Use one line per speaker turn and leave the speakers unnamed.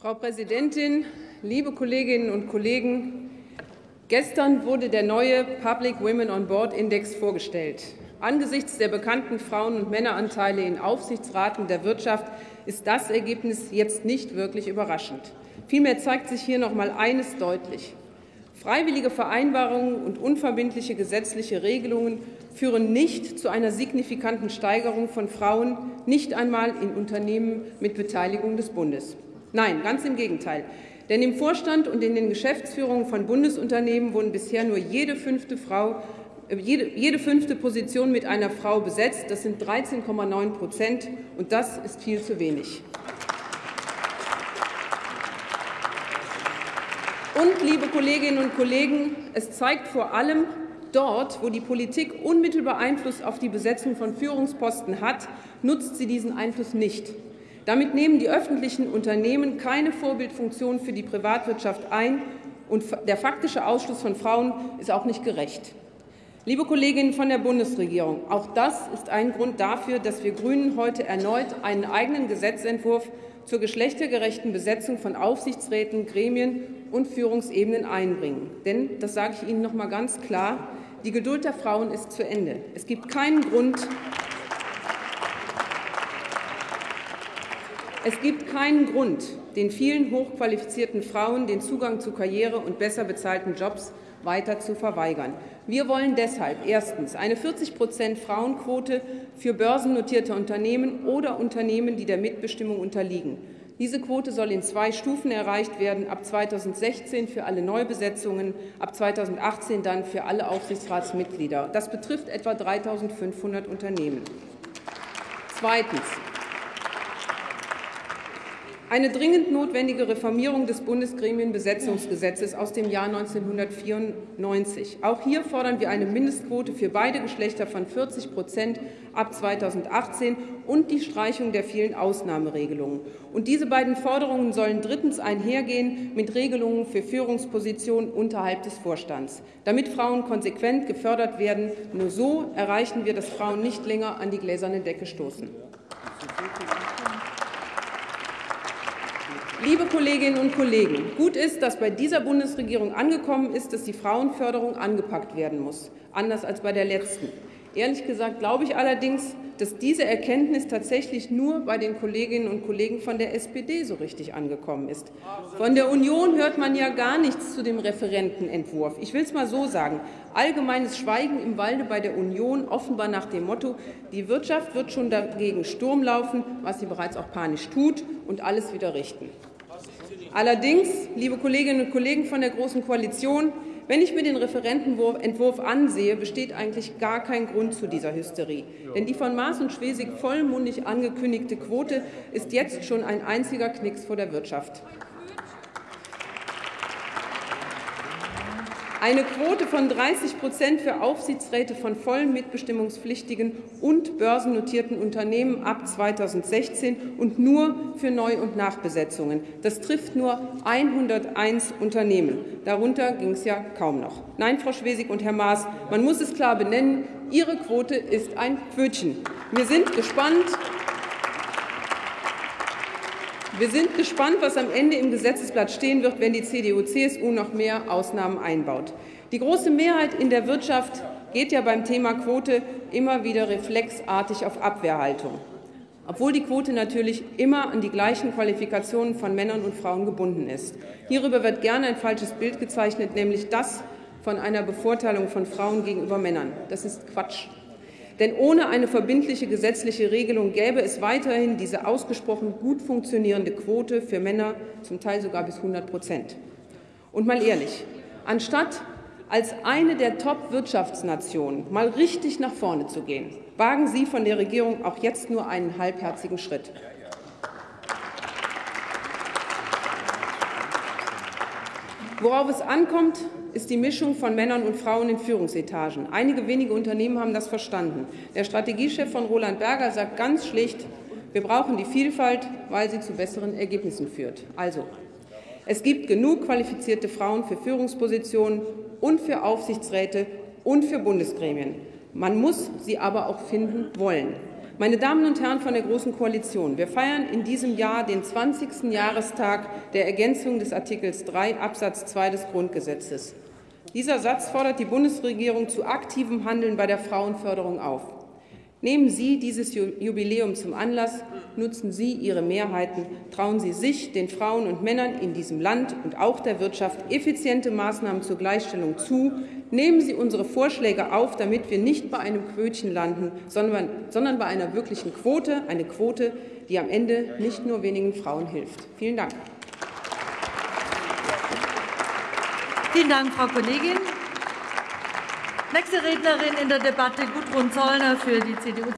Frau Präsidentin, liebe Kolleginnen und Kollegen! Gestern wurde der neue Public Women on Board Index vorgestellt. Angesichts der bekannten Frauen- und Männeranteile in Aufsichtsraten der Wirtschaft ist das Ergebnis jetzt nicht wirklich überraschend. Vielmehr zeigt sich hier noch mal eines deutlich. Freiwillige Vereinbarungen und unverbindliche gesetzliche Regelungen führen nicht zu einer signifikanten Steigerung von Frauen, nicht einmal in Unternehmen mit Beteiligung des Bundes. Nein, ganz im Gegenteil. Denn im Vorstand und in den Geschäftsführungen von Bundesunternehmen wurden bisher nur jede fünfte Frau jede, jede fünfte Position mit einer Frau besetzt. Das sind 13,9 Prozent, und das ist viel zu wenig. Und, liebe Kolleginnen und Kollegen, es zeigt vor allem dort, wo die Politik unmittelbar Einfluss auf die Besetzung von Führungsposten hat, nutzt sie diesen Einfluss nicht. Damit nehmen die öffentlichen Unternehmen keine Vorbildfunktion für die Privatwirtschaft ein, und der faktische Ausschluss von Frauen ist auch nicht gerecht. Liebe Kolleginnen von der Bundesregierung, auch das ist ein Grund dafür, dass wir Grünen heute erneut einen eigenen Gesetzentwurf zur geschlechtergerechten Besetzung von Aufsichtsräten, Gremien und Führungsebenen einbringen. Denn, das sage ich Ihnen noch mal ganz klar, die Geduld der Frauen ist zu Ende. Es gibt keinen Grund, Es gibt keinen Grund, den vielen hochqualifizierten Frauen den Zugang zu Karriere und besser bezahlten Jobs weiter zu verweigern. Wir wollen deshalb erstens eine 40 Prozent Frauenquote für börsennotierte Unternehmen oder Unternehmen, die der Mitbestimmung unterliegen. Diese Quote soll in zwei Stufen erreicht werden, ab 2016 für alle Neubesetzungen, ab 2018 dann für alle Aufsichtsratsmitglieder. Das betrifft etwa 3.500 Unternehmen. Zweitens. Eine dringend notwendige Reformierung des Bundesgremienbesetzungsgesetzes aus dem Jahr 1994. Auch hier fordern wir eine Mindestquote für beide Geschlechter von 40 Prozent ab 2018 und die Streichung der vielen Ausnahmeregelungen. Und diese beiden Forderungen sollen drittens einhergehen mit Regelungen für Führungspositionen unterhalb des Vorstands, damit Frauen konsequent gefördert werden. Nur so erreichen wir, dass Frauen nicht länger an die gläserne Decke stoßen. Liebe Kolleginnen und Kollegen, gut ist, dass bei dieser Bundesregierung angekommen ist, dass die Frauenförderung angepackt werden muss, anders als bei der letzten. Ehrlich gesagt glaube ich allerdings, dass diese Erkenntnis tatsächlich nur bei den Kolleginnen und Kollegen von der SPD so richtig angekommen ist. Von der Union hört man ja gar nichts zu dem Referentenentwurf. Ich will es mal so sagen. Allgemeines Schweigen im Walde bei der Union, offenbar nach dem Motto, die Wirtschaft wird schon dagegen Sturm laufen, was sie bereits auch panisch tut, und alles wieder richten. Allerdings, liebe Kolleginnen und Kollegen von der Großen Koalition, wenn ich mir den Referentenentwurf ansehe, besteht eigentlich gar kein Grund zu dieser Hysterie. Denn die von Maas und Schwesig vollmundig angekündigte Quote ist jetzt schon ein einziger Knicks vor der Wirtschaft. Eine Quote von 30 Prozent für Aufsichtsräte von vollen mitbestimmungspflichtigen und börsennotierten Unternehmen ab 2016 und nur für Neu- und Nachbesetzungen. Das trifft nur 101 Unternehmen. Darunter ging es ja kaum noch. Nein, Frau Schwesig und Herr Maas, man muss es klar benennen, Ihre Quote ist ein Pfötchen. Wir sind gespannt, wir sind gespannt, was am Ende im Gesetzesblatt stehen wird, wenn die CDU-CSU noch mehr Ausnahmen einbaut. Die große Mehrheit in der Wirtschaft geht ja beim Thema Quote immer wieder reflexartig auf Abwehrhaltung, obwohl die Quote natürlich immer an die gleichen Qualifikationen von Männern und Frauen gebunden ist. Hierüber wird gerne ein falsches Bild gezeichnet, nämlich das von einer Bevorteilung von Frauen gegenüber Männern. Das ist Quatsch. Denn ohne eine verbindliche gesetzliche Regelung gäbe es weiterhin diese ausgesprochen gut funktionierende Quote für Männer, zum Teil sogar bis 100 Prozent. Und mal ehrlich, anstatt als eine der Top-Wirtschaftsnationen mal richtig nach vorne zu gehen, wagen Sie von der Regierung auch jetzt nur einen halbherzigen Schritt. Worauf es ankommt, ist die Mischung von Männern und Frauen in Führungsetagen. Einige wenige Unternehmen haben das verstanden. Der Strategiechef von Roland Berger sagt ganz schlicht, wir brauchen die Vielfalt, weil sie zu besseren Ergebnissen führt. Also, es gibt genug qualifizierte Frauen für Führungspositionen und für Aufsichtsräte und für Bundesgremien. Man muss sie aber auch finden wollen. Meine Damen und Herren von der Großen Koalition, wir feiern in diesem Jahr den 20. Jahrestag der Ergänzung des Artikels 3 Absatz 2 des Grundgesetzes. Dieser Satz fordert die Bundesregierung zu aktivem Handeln bei der Frauenförderung auf. Nehmen Sie dieses Jubiläum zum Anlass, nutzen Sie Ihre Mehrheiten, trauen Sie sich, den Frauen und Männern in diesem Land und auch der Wirtschaft effiziente Maßnahmen zur Gleichstellung zu. Nehmen Sie unsere Vorschläge auf, damit wir nicht bei einem Quötchen landen, sondern, sondern bei einer wirklichen Quote, eine Quote, die am Ende nicht nur wenigen Frauen hilft. Vielen Dank.
Vielen Dank, Frau Kollegin. Nächste Rednerin in der Debatte Gudrun Zollner für die CDU.